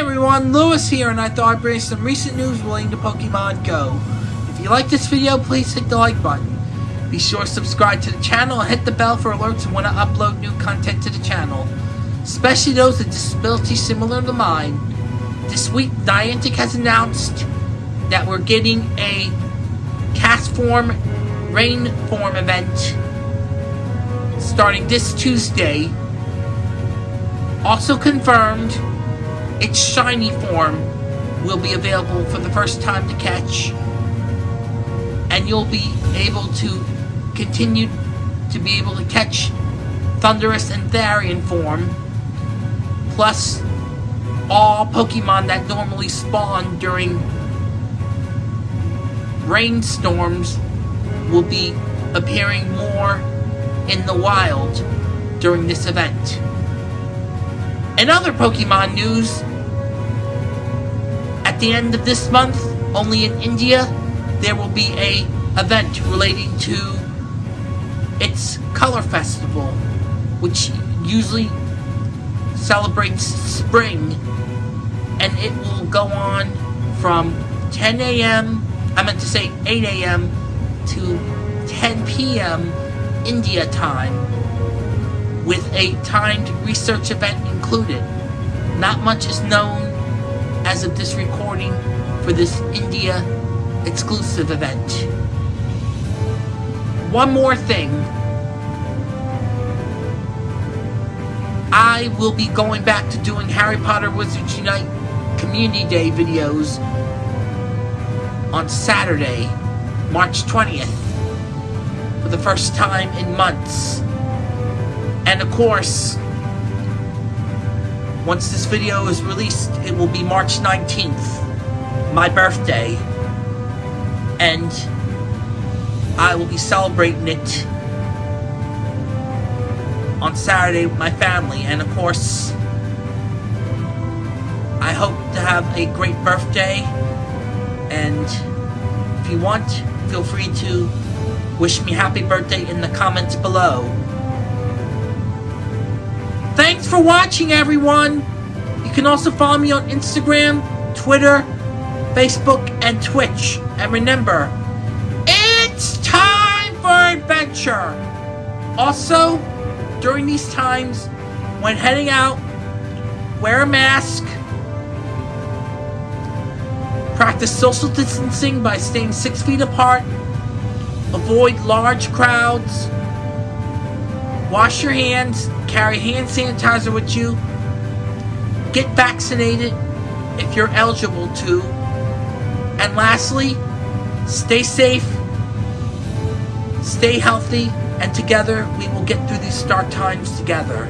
everyone, Lewis here, and I thought I'd bring some recent news relating to Pokemon Go. If you like this video, please hit the like button. Be sure to subscribe to the channel and hit the bell for alerts when I upload new content to the channel, especially those with disabilities similar to mine. This week, Niantic has announced that we're getting a Castform Rain Form event starting this Tuesday. Also confirmed, its shiny form will be available for the first time to catch, and you'll be able to continue to be able to catch Thundurus and Therian form, plus all Pokemon that normally spawn during rainstorms will be appearing more in the wild during this event. In other Pokemon news, the end of this month, only in India, there will be a event relating to its Color Festival, which usually celebrates spring, and it will go on from 10 a.m. I meant to say 8 a.m. to 10 p.m. India time, with a timed research event included. Not much is known as of this recording for this India exclusive event. One more thing. I will be going back to doing Harry Potter Wizards Unite Community Day videos on Saturday, March 20th, for the first time in months. And of course, once this video is released, it will be March 19th, my birthday, and I will be celebrating it on Saturday with my family, and of course, I hope to have a great birthday, and if you want, feel free to wish me happy birthday in the comments below. Thanks for watching, everyone! You can also follow me on Instagram, Twitter, Facebook, and Twitch. And remember, it's time for adventure! Also, during these times, when heading out, wear a mask, practice social distancing by staying six feet apart, avoid large crowds, wash your hands, carry hand sanitizer with you, get vaccinated if you're eligible to, and lastly, stay safe, stay healthy, and together we will get through these dark times together.